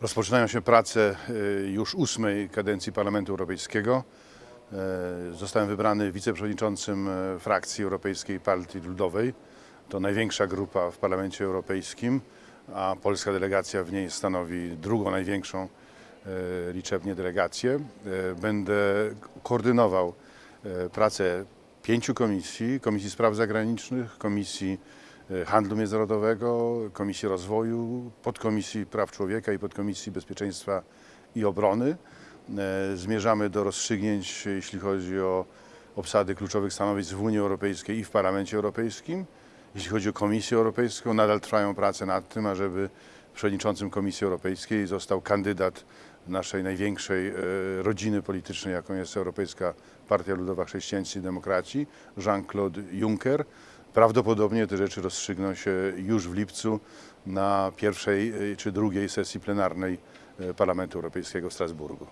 Rozpoczynają się prace y, już ósmej kadencji Parlamentu Europejskiego. E, Zostałem wybrany wiceprzewodniczącym e, frakcji Europejskiej Partii Ludowej. To największa grupa w Parlamencie Europejskim, a polska delegacja w niej stanowi drugą największą e, liczebnie delegację. Będę koordynował pracę pięciu komisji, Komisji Spraw Zagranicznych, Komisji Handlu Międzynarodowego, Komisji Rozwoju, Podkomisji Praw Człowieka i Podkomisji Bezpieczeństwa i Obrony. E, Zmierzamy do rozstrzygnięć, jeśli chodzi o obsady kluczowych stanowisk w Unii Europejskiej i w Parlamencie Europejskim. Jeśli chodzi o Komisję Europejską, nadal trwają prace nad tym, ażeby przewodniczącym Komisji Europejskiej został kandydat naszej największej e, rodziny politycznej, jaką jest Europejska Partia Ludowa Chrześcijańscy i Demokraci, Jean-Claude Juncker. Prawdopodobnie te rzeczy rozstrzygną się już w lipcu na pierwszej e, czy drugiej sesji plenarnej e, Parlamentu Europejskiego w Strasburgu.